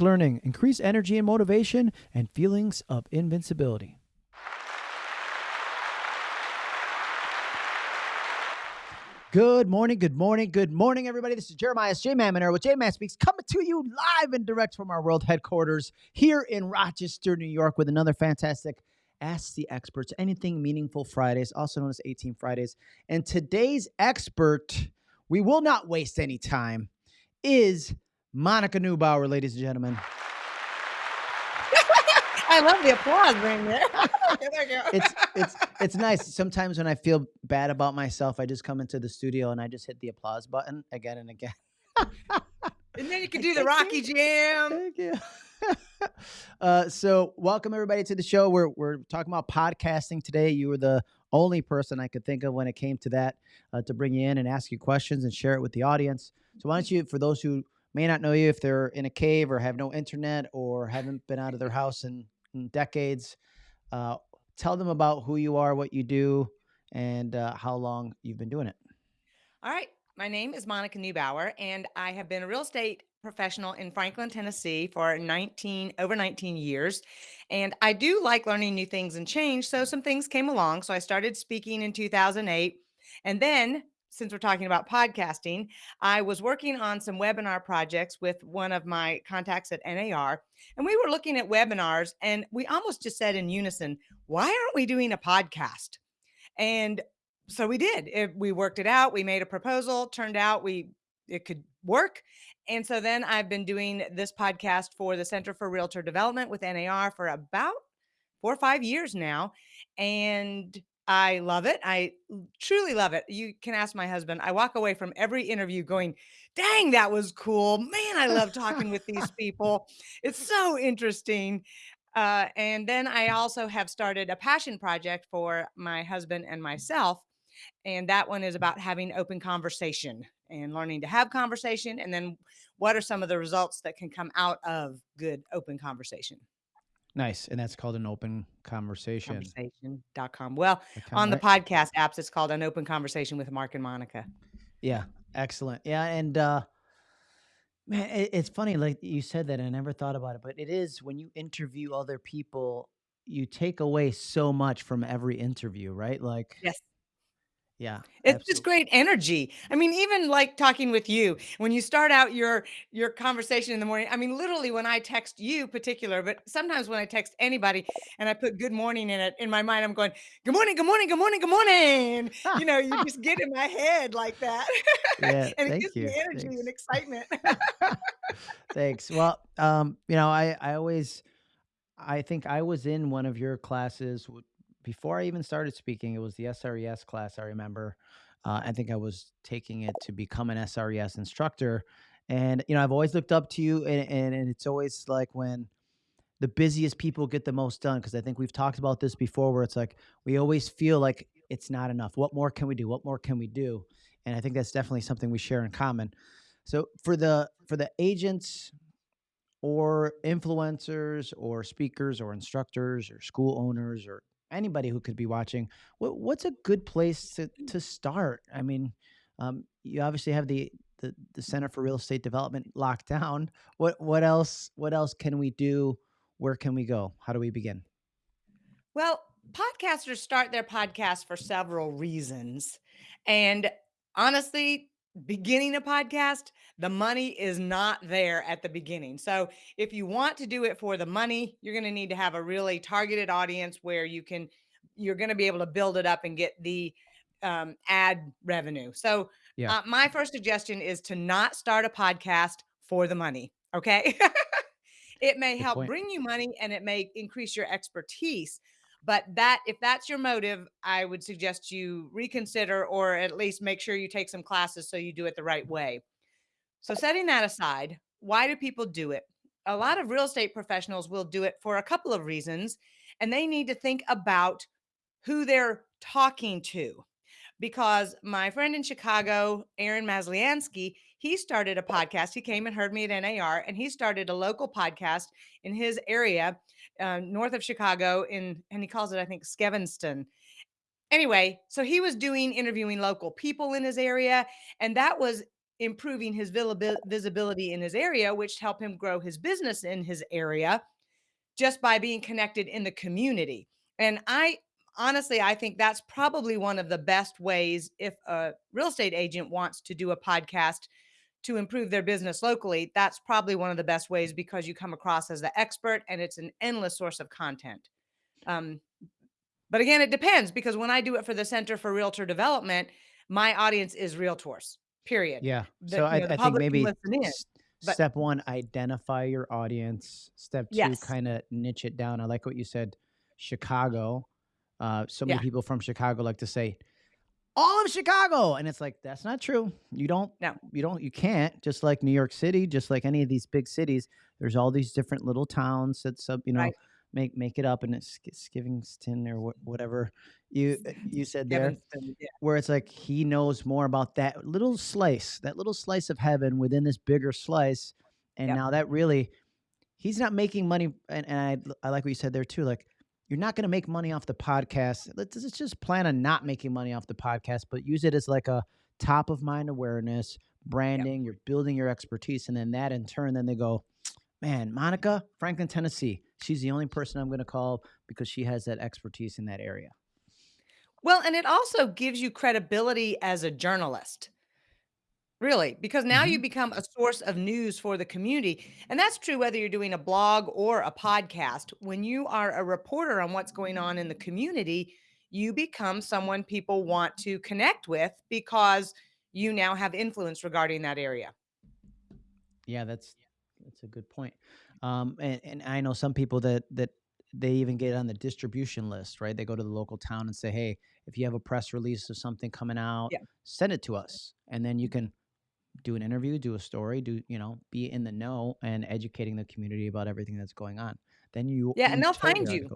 learning, increased energy and motivation, and feelings of invincibility. Good morning, good morning, good morning, everybody. This is Jeremiah J. Mammoner with J Man Speaks coming to you live and direct from our world headquarters here in Rochester, New York, with another fantastic Ask the Experts Anything Meaningful Fridays, also known as A Team Fridays. And today's expert, we will not waste any time, is Monica Neubauer, ladies and gentlemen. I love the applause ring there. it's it's it's nice. Sometimes when I feel bad about myself, I just come into the studio and I just hit the applause button again and again. and then you can do the Rocky Jam. Thank you. uh, so welcome everybody to the show. We're we're talking about podcasting today. You were the only person I could think of when it came to that uh, to bring you in and ask you questions and share it with the audience. So why don't you, for those who may not know you, if they're in a cave or have no internet or haven't been out of their house in decades. Uh, tell them about who you are, what you do, and uh, how long you've been doing it. All right. My name is Monica Neubauer, and I have been a real estate professional in Franklin, Tennessee for 19 over 19 years. And I do like learning new things and change. So some things came along. So I started speaking in 2008. And then since we're talking about podcasting, I was working on some webinar projects with one of my contacts at NAR, and we were looking at webinars, and we almost just said in unison, Why aren't we doing a podcast? And so we did. It, we worked it out. We made a proposal. Turned out we it could work. And so then I've been doing this podcast for the Center for Realtor Development with NAR for about four or five years now. And I love it. I truly love it. You can ask my husband. I walk away from every interview going, dang, that was cool. Man, I love talking with these people. It's so interesting. Uh, and then I also have started a passion project for my husband and myself. And that one is about having open conversation and learning to have conversation. And then what are some of the results that can come out of good open conversation? Nice. And that's called an open conversation. Conversation.com. Well, on the podcast apps, it's called an open conversation with Mark and Monica. Yeah. Excellent. Yeah. And, uh, man, it, it's funny. Like you said that, I never thought about it, but it is when you interview other people, you take away so much from every interview, right? Like, yes. Yeah. It's absolutely. just great energy. I mean, even like talking with you, when you start out your your conversation in the morning, I mean, literally when I text you particular, but sometimes when I text anybody and I put good morning in it, in my mind, I'm going, good morning, good morning, good morning, good morning. you know, you just get in my head like that. Yeah, and it gives you. me energy Thanks. and excitement. Thanks. Well, um, you know, I, I always, I think I was in one of your classes before I even started speaking, it was the SRES class. I remember. Uh, I think I was taking it to become an SRES instructor, and you know I've always looked up to you, and and, and it's always like when the busiest people get the most done because I think we've talked about this before, where it's like we always feel like it's not enough. What more can we do? What more can we do? And I think that's definitely something we share in common. So for the for the agents or influencers or speakers or instructors or school owners or anybody who could be watching, what, what's a good place to to start? I mean, um, you obviously have the, the the Center for Real Estate Development locked down. What what else what else can we do? Where can we go? How do we begin? Well, podcasters start their podcast for several reasons. And honestly, beginning a podcast, the money is not there at the beginning. So if you want to do it for the money, you're going to need to have a really targeted audience where you can, you're going to be able to build it up and get the um, ad revenue. So yeah. uh, my first suggestion is to not start a podcast for the money. Okay. it may Good help point. bring you money and it may increase your expertise but that if that's your motive, I would suggest you reconsider or at least make sure you take some classes so you do it the right way. So setting that aside, why do people do it? A lot of real estate professionals will do it for a couple of reasons, and they need to think about who they're talking to. Because my friend in Chicago, Aaron Masliansky, he started a podcast. He came and heard me at NAR, and he started a local podcast in his area uh, north of Chicago in, and he calls it, I think, Skevinston. Anyway, so he was doing interviewing local people in his area, and that was improving his visibility in his area, which helped him grow his business in his area just by being connected in the community. And I honestly, I think that's probably one of the best ways if a real estate agent wants to do a podcast to improve their business locally. That's probably one of the best ways because you come across as the expert and it's an endless source of content. Um, but again, it depends because when I do it for the Center for Realtor Development, my audience is realtors, period. Yeah. The, So I, know, I think maybe in, step one, identify your audience. Step two, yes, kind of niche it down. I like what you said, Chicago. Uh, so many yeah, people from Chicago like to say, all of Chicago. And it's like, that's not true. You don't, no, you don't, you can't. Just like New York City, just like any of these big cities, there's all these different little towns that sub, you know, right. make make it up and it's Sk- Skivingston or wha- whatever you uh, you said there yeah, where it's like he knows more about that little slice, that little slice of heaven within this bigger slice. And yep, now that really, he's not making money. And, and I, I like what you said there too. Like, you're not going to make money off the podcast. Let's, let's just plan on not making money off the podcast, but use it as like a top of mind awareness, yep. branding. You're building your expertise. And then that in turn, then they go, man, Monica, Franklin, Tennessee. She's the only person I'm going to call because she has that expertise in that area. Well, and it also gives you credibility as a journalist. Really, because now you hmm become a source of news for the community. And that's true whether you're doing a blog or a podcast. When you are a reporter on what's going on in the community, you become someone people want to connect with because you now have influence regarding that area. Yeah, that's that's a good point. Um, and, and I know some people that that they even get on the distribution list, right? They go to the local town and say, "Hey, if you have a press release of something coming out, Yeah. send it to us." And then you can do an interview, do a story, do you know, be in the know and educating the community about everything that's going on. Then you Yeah, and they'll find you.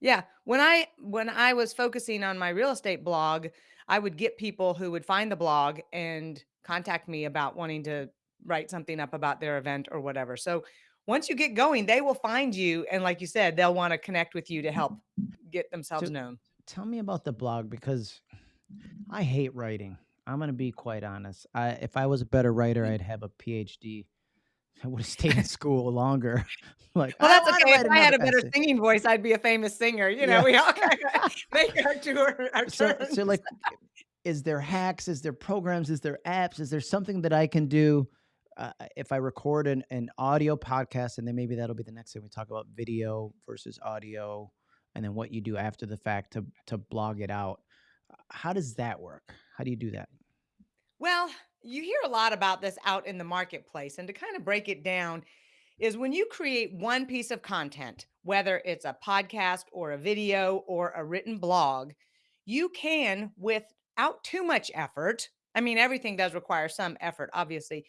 Yeah, when I when I was focusing on my real estate blog, I would get people who would find the blog and contact me about wanting to write something up about their event or whatever. So once you get going, they will find you and like you said, they'll want to connect with you to help mm-hmm. get themselves So known. tell me about the blog because I hate writing. I'm gonna be quite honest. I, if I was a better writer, Mm. I'd have a PhD I would have stayed in school longer. Like, Well, that's want to okay. If I had a better essay. singing voice, I'd be a famous singer. You know, Yeah. we all kind of make our tour our So, so like, is there hacks? Is there programs? Is there apps? Is there something that I can do uh, if I record an, an audio podcast, and then maybe that'll be the next thing we talk about video versus audio, and then what you do after the fact to to blog it out. How does that work? How do you do that? Well, you hear a lot about this out in the marketplace. And to kind of break it down, is when you create one piece of content, whether it's a podcast or a video or a written blog, you can, without too much effort, I mean, everything does require some effort, obviously,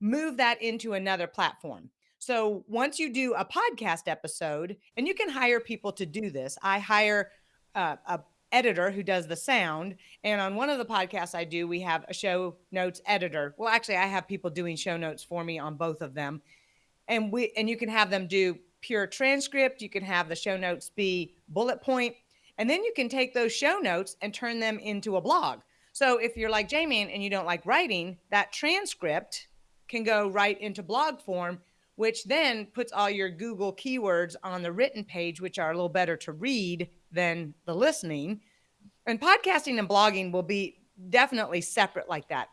move that into another platform. So once you do a podcast episode, and you can hire people to do this, I hire uh, a editor who does the sound. And on one of the podcasts I do, we have a show notes editor. Well, actually, I have people doing show notes for me on both of them and we and you can have them do pure transcript you can have the show notes be bullet point and then you can take those show notes and turn them into a blog so if you're like jamie and you don't like writing that transcript can go right into blog form which then puts all your google keywords on the written page which are a little better to read than the listening and podcasting and blogging will be definitely separate like that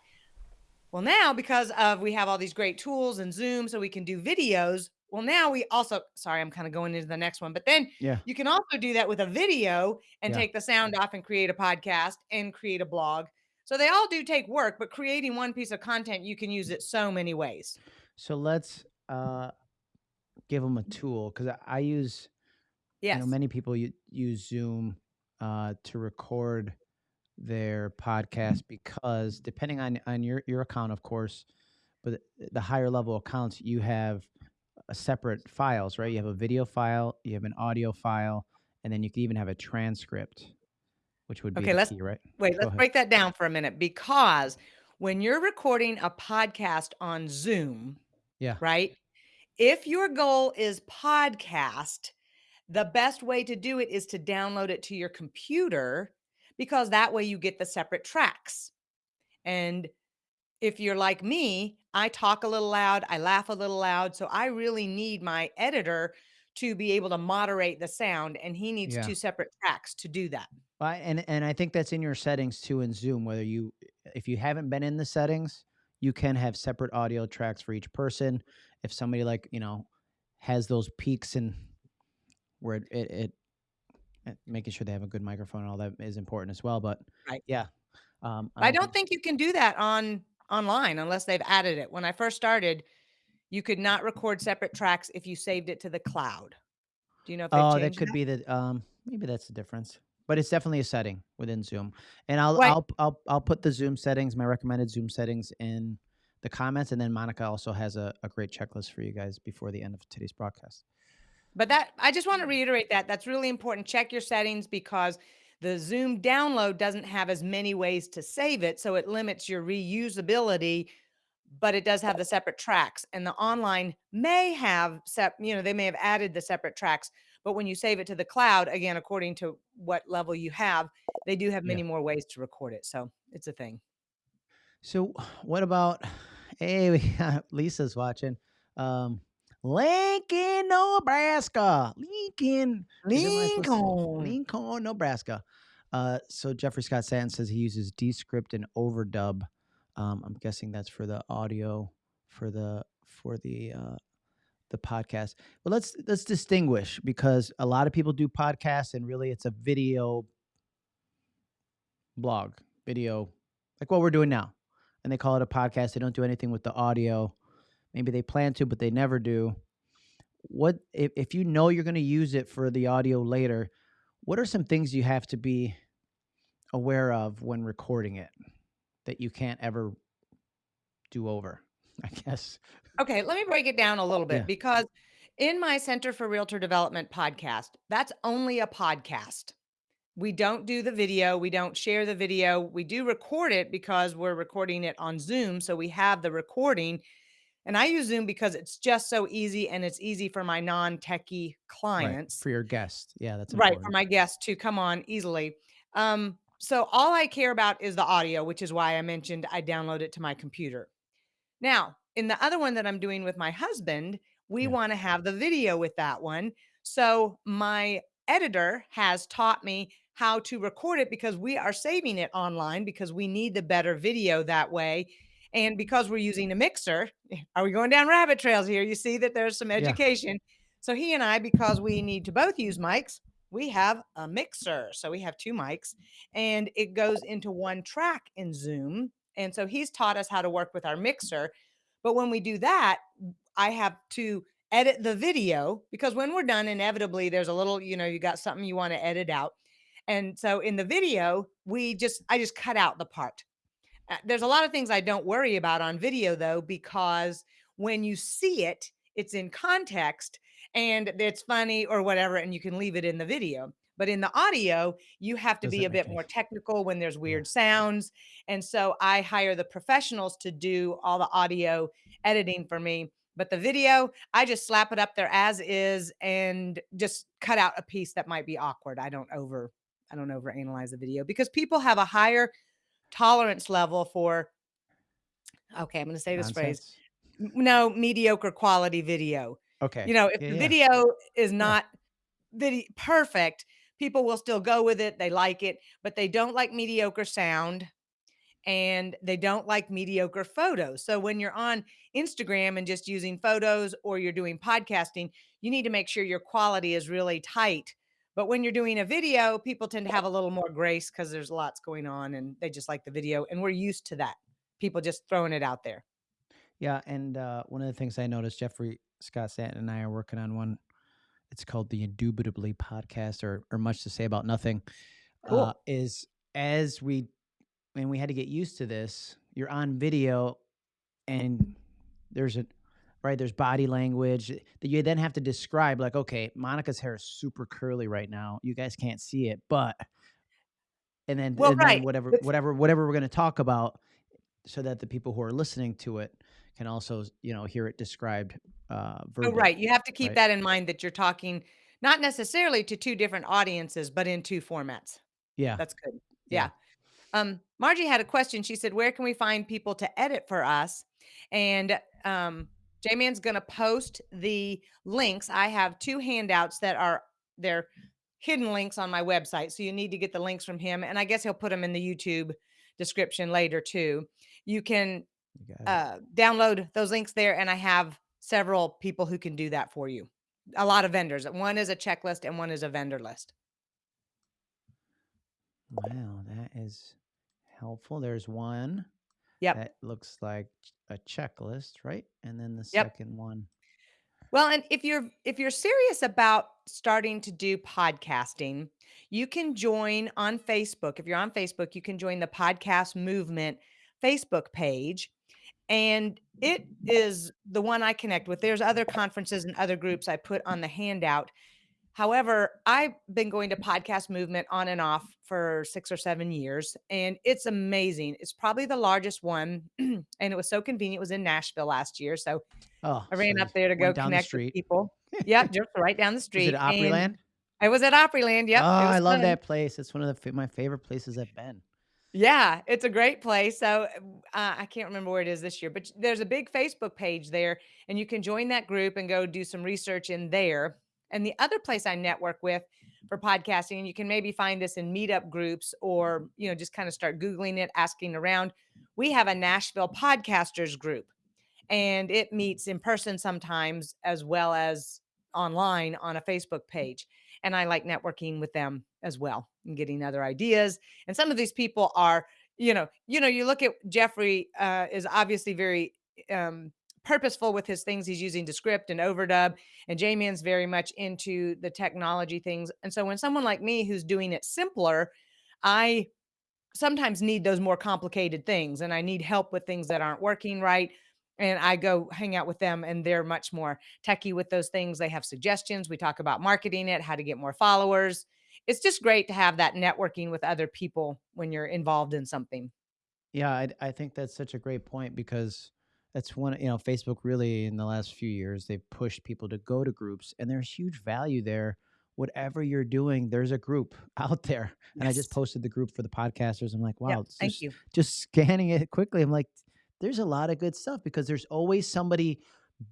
well, now because of we have all these great tools and Zoom so we can do videos. Well, now we also sorry, I'm kind of going into the next one, but then Yeah, you can also do that with a video and yeah. take the sound off and create a podcast and create a blog. So they all do take work, but creating one piece of content, you can use it so many ways. So let's uh, give them a tool because I, I use I know Yes. many people use Zoom uh, to record their podcast because depending on on your your account, of course, but the higher level accounts, you have a separate files, right? You have a video file, you have an audio file, and then you can even have a transcript, which would be Okay, let's key, right? wait, Go let's ahead. break that down for a minute because when you're recording a podcast on Zoom, Yeah. right? If your goal is podcast, the best way to do it is to download it to your computer because that way you get the separate tracks. And if you're like me, I talk a little loud, I laugh a little loud, so I really need my editor to be able to moderate the sound, and he needs Yeah. 2 separate tracks to do that. I and and I think that's in your settings too in Zoom, whether you if you haven't been in the settings, you can have separate audio tracks for each person. If somebody like, you know, has those peaks and where it it, it uh, making sure they have a good microphone and all that is important as well. But Right. yeah, um, I I don't don't think think you can do that on online unless they've added it. When I first started, you could not record separate tracks if you saved it to the cloud. Do you know if Oh, that could that? be the um, maybe that's the difference, but it's definitely a setting within Zoom, and I'll Right. I'll I'll I'll put the Zoom settings, my recommended Zoom settings in the comments, and then Monica also has a, a great checklist for you guys before the end of today's broadcast. But that I just wanna reiterate that, that's really important. Check your settings because the Zoom download doesn't have as many ways to save it, so it limits your reusability, but it does have the separate tracks, and the online may have sep you know, they may have added the separate tracks, but when you save it to the cloud, again, according to what level you have, they do have Yeah. many more ways to record it, so it's a thing. So what about? Hey, we got Lisa's watching. Um, Lincoln, Nebraska. Lincoln. Is that what I'm supposed to say? Lincoln. Lincoln, Nebraska. Uh, so Jeffrey Scott Stanton says he uses Descript and Overdub. Um, I'm guessing that's for the audio for the for the uh, the podcast. But let's let's distinguish because a lot of people do podcasts and really it's a video blog, video like what we're doing now. And they call it a podcast. They don't do anything with the audio. Maybe they plan to, but they never do. What if, if you know you're going to use it for the audio later? What are some things you have to be aware of when recording it that you can't ever do over? I guess. Okay, let me break it down a little bit Yeah. because in my Center for Realtor Development podcast, that's only a podcast. We don't do the video, we don't share the video. We do record it because we're recording it on Zoom, so we have the recording. And I use Zoom because it's just so easy and it's easy for my non-techie Right. clients For your guest. Yeah, that's Right, for my guests to come on easily. Um, so all I care about is the audio, which is why I mentioned I download it to my computer. Now, in the other one that I'm doing with my husband, we Yeah. wanna have the video with that one. So my editor has taught me how to record it because we are saving it online because we need the better video that way. And because we're using a mixer, eh, are we going down rabbit trails here? You see that there's some Yeah. education. So he and I, because we need to both use mics, we have a mixer. So we have 2 mics and it goes into one track in Zoom. And so he's taught us how to work with our mixer. But when we do that, I have to edit the video because when we're done, inevitably there's a little, you know, you got something you want to edit out. And so in the video, we just, I just cut out the part. Uh, there's a lot of things I don't worry about on video though, because when you see it, it's in context and it's funny or whatever, and you can leave it in the video. But in the audio, you have to be Doesn't a bit any more technical when there's Yeah. weird sounds. And so I hire the professionals to do all the audio editing for me. But the video, I just slap it up there as is and just cut out a piece that might be awkward. I don't over I don't over analyze the video because people have a higher tolerance level for okay, I'm going to say this phrase. Nonsense. No, mediocre quality video. Okay. You know, if Yeah, the yeah. video is Yeah. not video perfect, people will still go with it. They like it, but they don't like mediocre sound and they don't like mediocre photos. So when you're on Instagram and just using photos or you're doing podcasting, you need to make sure your quality is really tight. But when you're doing a video, people tend to have a little more grace because there's lots going on and they just like the video. And we're used to that. People just throwing it out there. Yeah, and uh, one of the things I noticed, Jeffrey Scott Stanton and I are working on one. It's called the Indubitably podcast, or or much to say about nothing. Uh, is as we and we had to get used to this. You're on video, and there's a right there's body language that you then have to describe. Like, okay, Monica's hair is super curly right now. You guys can't see it, but and then Well, and then whatever whatever whatever we're going to talk about so that the people who are listening to it can also you know hear it described uh oh, verbally right. You have to keep right that in mind that you're talking not necessarily to two different audiences, but in two formats. yeah That's good. yeah Yeah. Um, Margie had a question. She said, "Where can we find people to edit for us?" And um, J-Man's going to post the links. I have two handouts that are they're hidden links on my website, so you need to get the links from him. And I guess he'll put them in the YouTube description later too. You can You got it. Uh, download those links there, and I have several people who can do that for you. A lot of vendors. One is a checklist, and one is a vendor list. Wow, that is helpful. There's one Yep. that looks like a checklist, right? And then the Yep. second one. Well, and if you're if you're serious about starting to do podcasting, you can join on Facebook. If you're on Facebook, you can join the podcast movement Facebook page and it is the one I connect with. There's other conferences and other groups I put on the handout. However, I've been going to podcast movement on and off for 6 or 7 years, and it's amazing. It's probably the largest one, and it was so convenient. It was in Nashville last year, so Oh, I ran you up there to go went down the connect with people. Yep, just right down the Was it street, and Opryland? I was at Opryland. Oh, Yep, it oh, I love fun. that place. It's one of the my favorite places I've been. Yeah, it's a great place. So, uh, I can't remember where it is this year, but there's a big Facebook page there, and you can join that group and go do some research in there. And the other place I network with for podcasting, and you can maybe find this in meetup groups or, you know, just kind of start Googling it, asking around. We have a Nashville podcasters group and it meets in person sometimes as well as online on a Facebook page. And I like networking with them as well and getting other ideas. And some of these people are, you know, you know, you look at Jeffrey uh, is obviously very um, purposeful with his things he's using Descript and overdub, and J-Man's very much into the technology things. And so when someone like me who's doing it simpler, I sometimes need those more complicated things and I need help with things that aren't working right. And I go hang out with them and they're much more techy with those things. They have suggestions. We talk about marketing it, how to get more followers. It's just great to have that networking with other people when you're involved in something. Yeah, I, I think that's such a great point because that's one, you know, Facebook really in the last few years, they've pushed people to go to groups and there's huge value there. Whatever you're doing, there's a group out there. And I just posted the group for the podcasters. I'm like, wow, it's Thank just you. just scanning it quickly. I'm like, there's a lot of good stuff because there's always somebody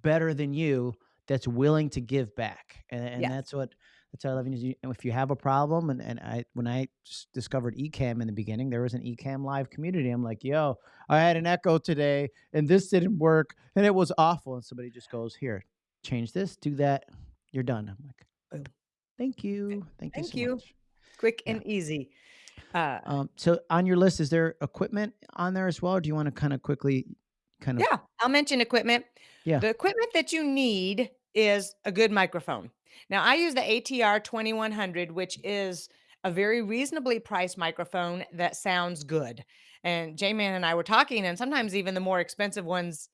better than you that's willing to give back. And, and Yes. that's what that's what I love. And you- and if you have a problem, and, and I when I discovered Ecamm in the beginning, there was an Ecamm live community. I'm like, yo, I had an echo today and this didn't work and it was awful. And somebody just goes, here, change this, do that, you're done. I'm like, Boom. thank you. Thank you so you. much. Quick Yeah. and easy. Uh, Um, so on your list, is there equipment on there as well? Or do you want to kind of quickly kind of Yeah, I'll mention equipment. yeah. The equipment that you need is a good microphone. Now, I use the ATR 2100, which is a very reasonably priced microphone that sounds good. And J Man and I were talking, and sometimes even the more expensive ones,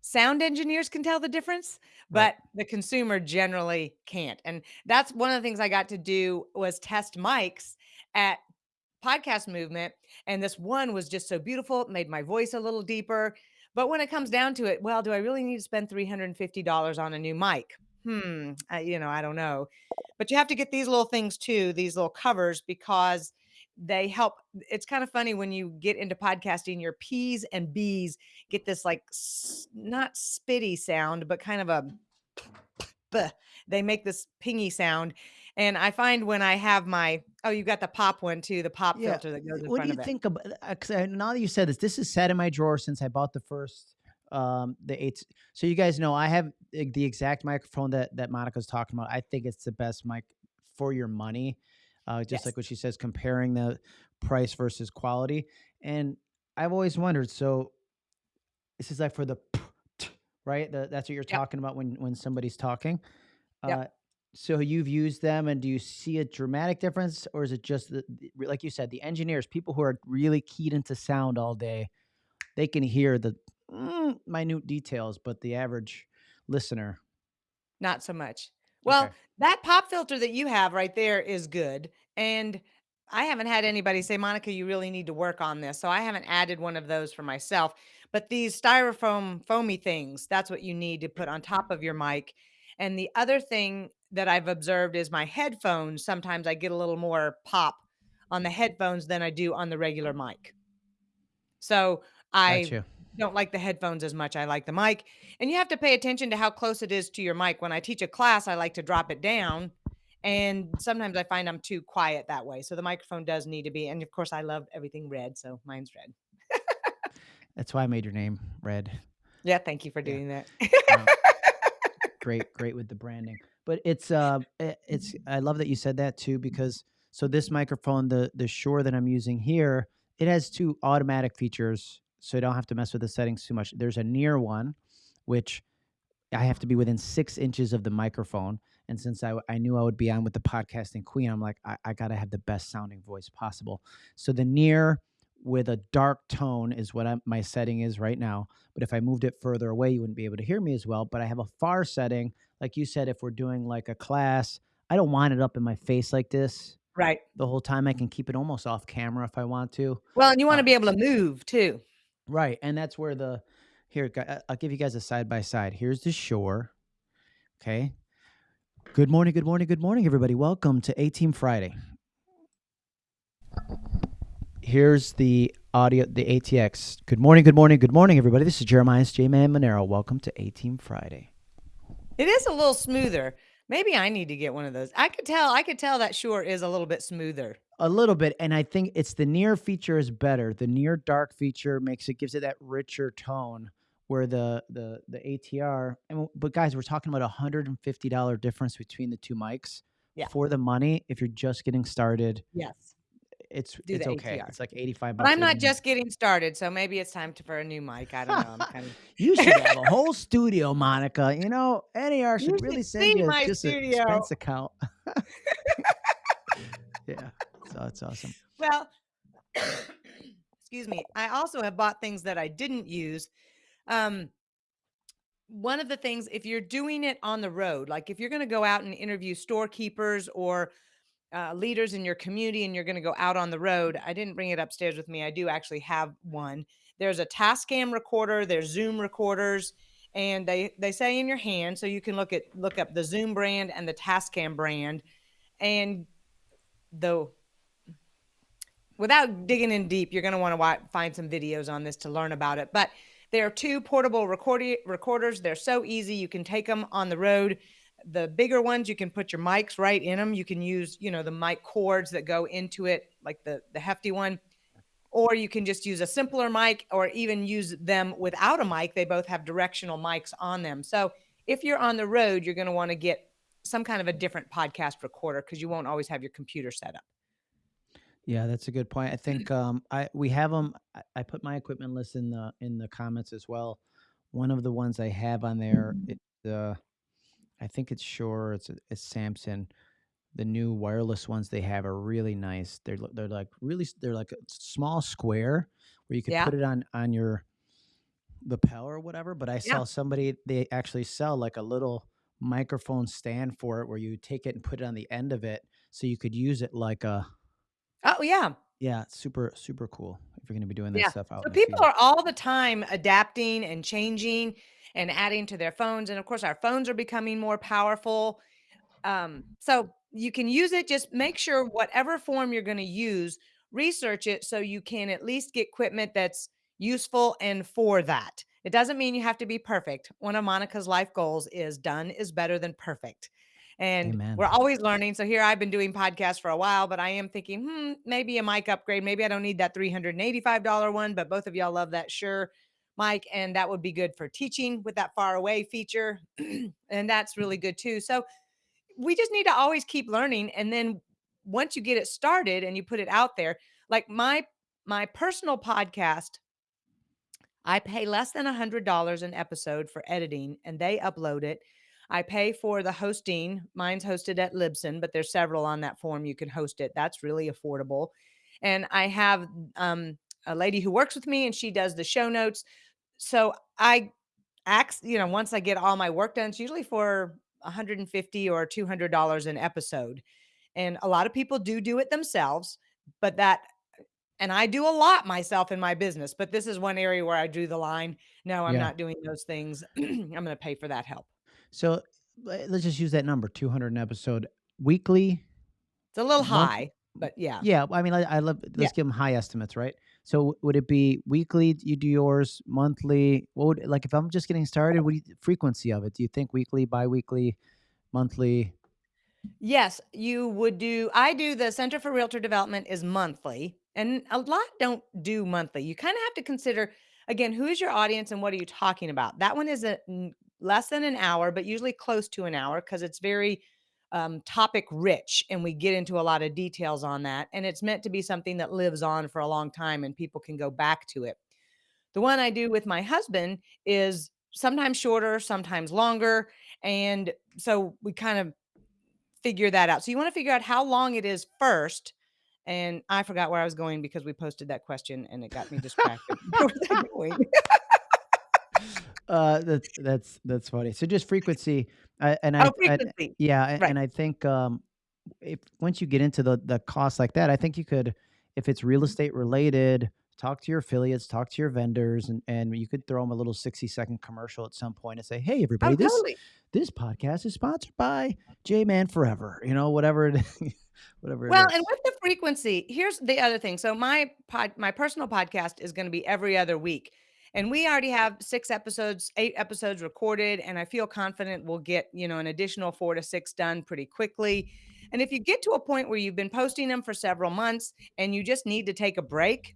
sound engineers can tell the difference, Right. but the consumer generally can't. And that's one of the things I got to do was test mics at podcast movement. And this one was just so beautiful, it made my voice a little deeper. But when it comes down to it, well, do I really need to spend $350 on a new mic? Hmm, I, you know, I don't know. But you have to get these little things too, these little covers, because they help. It's kind of funny when you get into podcasting, your P's and B's get this like not spitty sound, but kind of a they make this pingy sound. And I find when I have my oh, you got the pop one too, the pop Yeah. filter that goes in What do you think about? Because now that you said this, this is sat in my drawer since I bought the first, um, the eight. So you guys know I have the the exact microphone that that Monica's talking about. I think it's the best mic for your money. Uh, just Yes. like what she says, comparing the price versus quality. And I've always wondered. So this is like for the right. The, that's what you're Yep. talking about when when somebody's talking. Yep. Uh, so you've used them, and do you see a dramatic difference, or is it just the, like you said, the engineers, people who are really keyed into sound all day, they can hear the mm, minute details, but the average listener, Not so much. Well, okay, that pop filter that you have right there is good. And I haven't had anybody say, Monica, you really need to work on this. So I haven't added one of those for myself. But these styrofoam foamy things, that's what you need to put on top of your mic. And the other thing that I've observed is my headphones. Sometimes I get a little more pop on the headphones than I do on the regular mic. So I Gotcha. don't like the headphones as much. I like the mic. And you have to pay attention to how close it is to your mic. When I teach a class, I like to drop it down. And sometimes I find I'm too quiet that way. So the microphone does need to be. And of course, I love everything red. So mine's red. That's why I made your name Red. Yeah. Thank you for Yeah. doing that. No, great, great with the branding. But it's uh i- it's I love that you said that too because so this microphone, the the Shure that I'm using here, it has two automatic features, so I don't have to mess with the settings too much. There's a near one, which I have to be within six inches of the microphone. And since I, I knew I would be on with the podcasting queen, I'm like, I, I got to have the best sounding voice possible. So the near with a dark tone is what I'm, my setting is right now. But if I moved it further away, you wouldn't be able to hear me as well. But I have a far setting. Like you said, if we're doing like a class, I don't want it up in my face like this right. the whole time. I can keep it almost off camera if I want to. Well, and you want Uh, to be able to move too. Right, and that's where the here I'll give you guys a side by side. Here's the Shure. Okay. Good morning, good morning, good morning, everybody. Welcome to A Team Friday. Here's the audio, the ATX. Good morning, good morning, good morning, everybody. This is Jeremiah J Man Monero. Welcome to A Team Friday. It is a little smoother. Maybe I need to get one of those. I could tell, I could tell that Shure is a little bit smoother. A little bit, and I think it's the near feature is better. The near dark feature makes it gives it that richer tone. Where the the the ATR, and but guys, we're talking about a hundred and fifty dollar difference between the two mics. Yeah. For the money, if you're just getting started, Yes. It's Do it's the okay. ATR. It's like eighty five But. I'm not 89 just getting started, so maybe it's time to, for a new mic. I don't know. I'm kind of You should have a whole studio, Monica. You know, NAR should You really should send you my just an expense account. yeah, so that's awesome. well. excuse me. I also have bought things that I didn't use. Um, one of the things, if you're doing it on the road, like if you're going to go out and interview storekeepers or uh, leaders in your community and you're going to go out on the road, I didn't bring it upstairs with me. I do actually have one. There's a Tascam recorder, there's Zoom recorders, and they they say in your hand, so you can look at look up the Zoom brand and the Tascam brand, and the without digging in deep, you're going to want to find some videos on this to learn about it. But there are two portable recordi- recorders. They're so easy. You can take them on the road. The bigger ones, you can put your mics right in them. You can use, you know, the mic cords that go into it, like the the hefty one, or you can just use a simpler mic, or even use them without a mic. They both have directional mics on them. So if you're on the road, you're going to want to get some kind of a different podcast recorder because you won't always have your computer set up. Yeah, that's a good point. I think um, I we have them. I, I put my equipment list in the in the comments as well. One of the ones I have on there, it's uh, I think it's Sure, It's it's Samson. The new wireless ones they have are really nice. They're they're like really they're like a small square where you can Yeah. put it on on your lapel or whatever. But I Yeah. saw somebody they actually sell like a little microphone stand for it where you take it and put it on the end of it so you could use it like a Oh yeah. yeah, super super cool if you're gonna be doing that Yeah. stuff out So people field. are all the time adapting and changing and adding to their phones. And of course, our phones are becoming more powerful. Um, so you can use it. Just make Shure whatever form you're going to use, research it so you can at least get equipment that's useful and for that. It doesn't mean you have to be perfect. One of Monica's life goals is done is better than perfect. And Amen. we're always learning. So here I've been doing podcasts for a while, but I am thinking, hmm, maybe a mic upgrade. Maybe I don't need that $385 one, but both of y'all love that sure mic. And that would be good for teaching with that far away feature. and that's really good too. So we just need to always keep learning. And then once you get it started and you put it out there, like my my personal podcast, I pay less than a hundred dollars an episode for editing, and they upload it. I pay for the hosting. Mine's hosted at Libsyn, but there's several on that form you can host it. That's really affordable. And I have um, a lady who works with me, and she does the show notes. So I ask, you know, once I get all my work done, it's usually for 150 or 200 dollars an episode. And a lot of people do do it themselves, but that and I do a lot myself in my business, but this is one area where I drew the line. No, I'm Yeah. not doing those things. I'm going to pay for that help. So le- let's just use that number, 200 an episode weekly. It's a little Month- high. but yeah. Yeah, I mean, I I love Yeah. let's give them high estimates, right? So, would it be weekly, you do yours, monthly? What would like, if I'm just getting started, what you frequency of it? Do you think weekly, biweekly, monthly? Yes, you would do I do the Center for Realtor Development is monthly, and a lot don't do monthly. You kinda have to consider, again, who is your audience and what are you talking about? That one is a less than an hour, but usually close to an hour because it's very, um, topic rich, and we get into a lot of details on that, and it's meant to be something that lives on for a long time and people can go back to it. The one I do with my husband is sometimes shorter, sometimes longer, and so we kind of figure that out. So you wanna figure out how long it is first, and I forgot where I was going because we posted that question and it got me distracted. Where was I going? Uh, that's that's that's funny. So just frequency, uh, and I Oh, I frequency. yeah, Right. and I think, um, if once you get into the the cost like that, I think you could if it's real Mhm. estate related, talk to your affiliates, talk to your vendors, and and you could throw them a little sixty-second commercial at some point and say, "Hey, Oh, everybody, this totally. this podcast is sponsored by J-Man Forever," you know, whatever it whatever it Well, and with the frequency, here's the other thing. So my pod my personal podcast is gonna be every other week, and we already have 6 episodes, 8 episodes recorded, and I feel confident we'll get, you know, an additional 4 to 6 done pretty quickly. And if you get to a point where you've been posting them for several months and you just need to take a break,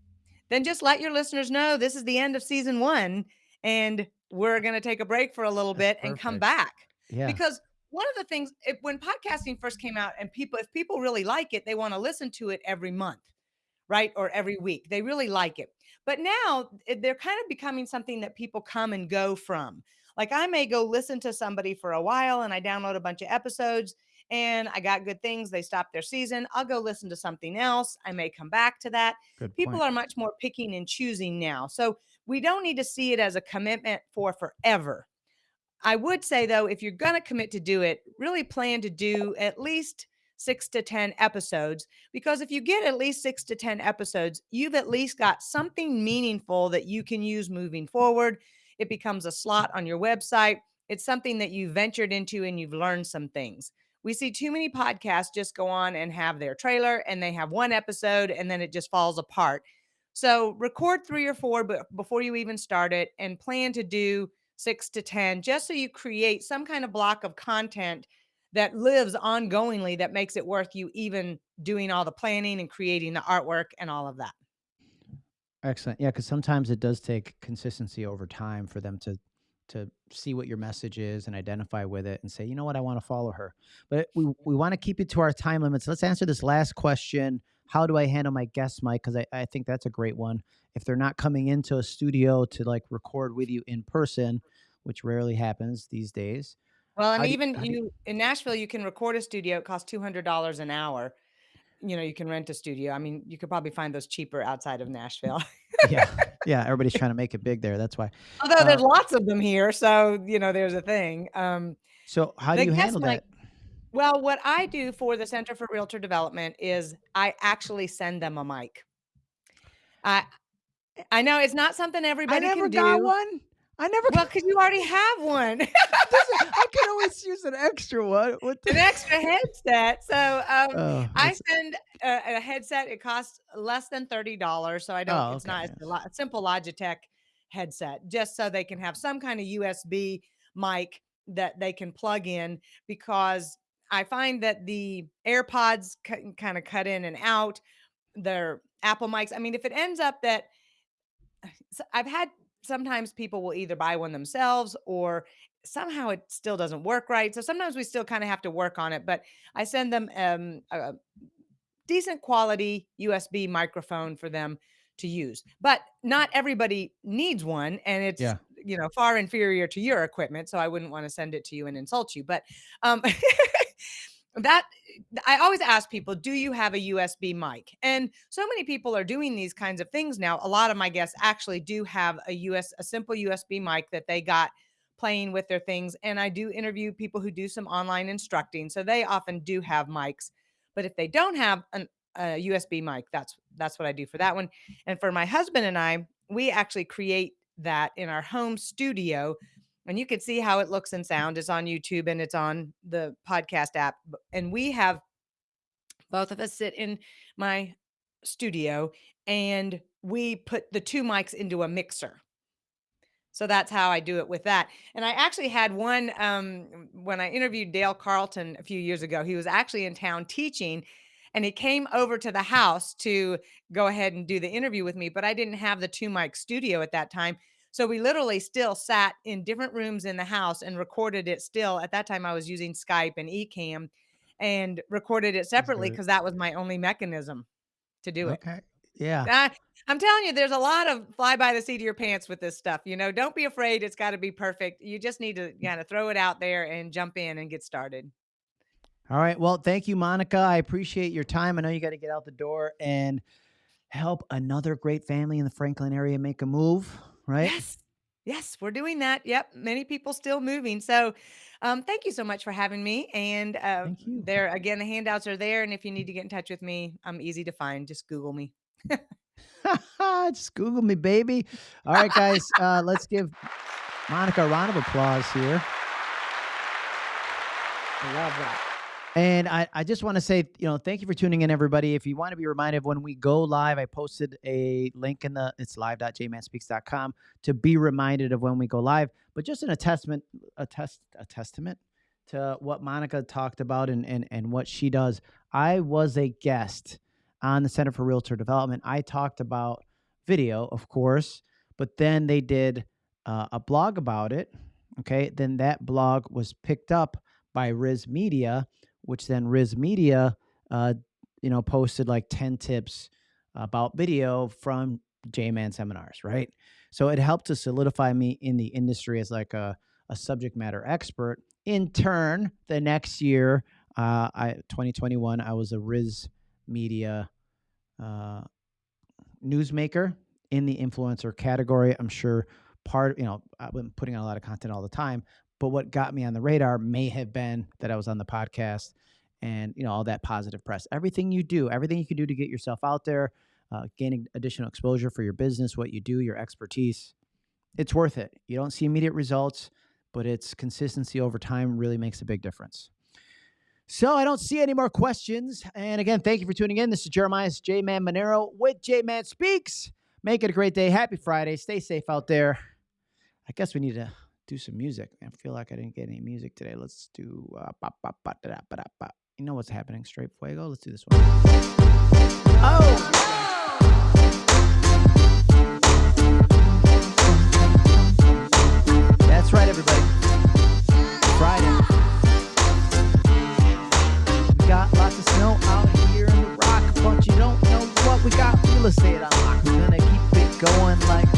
then just let your listeners know this is the end of season 1, and we're gonna take a break for a little That's bit and come back. Yeah. Because one of the things if when podcasting first came out and people if people really like it, they wanna listen to it every month, right, or every week. They really like it. But now, they're kind of becoming something that people come and go from. Like, I may go listen to somebody for a while and I download a bunch of episodes and I got good things, they stop their season, I'll go listen to something else, I may come back to that. Good People point. are much more picking and choosing now. So, we don't need to see it as a commitment for forever. I would say, though, if you're gonna commit to do it, really plan to do at least 6 to 10 episodes, because if you get at least 6 to 10 episodes, you've at least got something meaningful that you can use moving forward. It becomes a slot on your website. It's something that you ventured into and you've learned some things. We see too many podcasts just go on and have their trailer, and they have 1 episode, and then it just falls apart. So, record 3 or 4 be before you even start it and plan to do 6 to 10 just so you create some kind of block of content that lives ongoingly that makes it worth you even doing all the planning and creating the artwork and all of that. Excellent. Yeah, because sometimes it does take consistency over time for them to to see what your message is and identify with it and say, "You know what? I wanna follow her." But we we wanna keep it to our time limits. Let's answer this last question. How do I handle my guest mic? 'Cause I I think that's a great one. If they're not coming into a studio to, like, record with you in person, which rarely happens these days, Well, and how do even how do you in Nashville, you can record a studio, it costs $200 an hour. You know, you can rent a studio. I mean, you could probably find those cheaper outside of Nashville. Yeah. Yeah, everybody's trying to make it big there, that's why. Although Uh there's lots of them here, so, you know, there's a thing. Um, So, how do you handle mic that? well, what I do for the Center for Realtor Development is I actually send them a mic. I I know it's not something I everybody never can got do. one. I never Well, because you already have one. Is I could always use an extra one. What the An extra headset. So, um, Oh, I send a a headset, it costs less than $30, so I don't Oh, it's okay, not a lo simple Logitech headset, just so they can have some kinda USB mic that they can plug in, because I find that the AirPods cut kinda cut in and out. Their Apple mics I mean, if it ends up that I've had sometimes people will either buy one themselves or somehow it still doesn't work right, so sometimes we still kinda have to work on it, but I send them, um, a decent quality USB microphone for them to use. But not everybody needs one, and it's, Yeah. you know, far inferior to your equipment, so I wouldn't wanna send it to you and insult you. But, um, that I always ask people, "Do you have a USB mic?" And so many people are doing these kinds of things now. A lot of my guests actually do have a US a simple USB mic that they got playing with their things, and I do interview people who do some online instructing, so they often do have mics. But if they don't have an a USB mic, that's that's what I do for that one. And for my husband and I, we actually create that in our home studio, and you can see how it looks and sound. It's on YouTube and it's on the podcast app, and we have Both of us sit in my studio and we put the 2 mics into a mixer. So that's how I do it with that. And I actually had one um, when I interviewed Dale Carlton a few years ago. He was actually in town teaching, and he came over to the house to go ahead and do the interview with me. But I didn't have the two mic studio at that time. So we literally still sat in different rooms in the house and recorded it still. At that time, I was using Skype and Ecamm and recorded it separately because that was my only mechanism to do it. Okay. Yeah. I I'm telling you, there's a lot of fly by the seat of your pants with this stuff. You know, don't be afraid. It's got to be perfect. You just need to mm. kind of throw it out there and jump in and get started. All right. Well, thank you, Monica. I appreciate your time. I know you got to get out the door and help another great family in the Franklin area make a move, right? Yes. Yes, we're doing that. Yep. Many people still moving. So, um, thank you so much for having me. And uh, Thank you. there again, the handouts are there. And if you need to get in touch with me, I'm easy to find. Just Google me. Just Google me, baby. All right, guys. Uh, let's give Monica a round of applause here. I love that. And I, I just want to say, you know, thank you for tuning in, everybody. If you want to be reminded when we go live, I posted a link in the it's live.jmanspeaks.com to be reminded of when we go live. But just an a testament, a test, a testament to what Monica talked about and and and what she does. I was a guest on the Center for Realtor Development. I talked about video, of course, but then they did uh, a blog about it. Okay, then that blog was picked up by RISMedia which then RISMedia, uh, you know, posted like 10 tips about video from J-Man seminars, right? So it helped to solidify me in the industry as like a, a subject matter expert. In turn, the next year, uh, I 2021, I was a Riz Media uh, newsmaker in the influencer category. I'm sure part, you know, I've been putting out a lot of content all the time, but what got me on the radar may have been that I was on the podcast and you know all that positive press. Everything you do, everything you can do to get yourself out there, uh, gaining additional exposure for your business, what you do, your expertise, it's worth it. You don't see immediate results, but it's consistency over time really makes a big difference. So I don't see any more questions. And again, thank you for tuning in. This is Jeremiah J Man Monero with J Man Speaks. Make it a great day. Happy Friday. Stay safe out there. I guess we need to do some music. I feel like I didn't get any music today. Let's do. Uh, bop, bop, bop, da, da, ba, da, You know what's happening? Straight fuego. Let's do this one. Oh. That's right, everybody. Friday. We got lots of snow out here in the rock, but you don't know what we got. Real estate unlocked. We're gonna keep it going like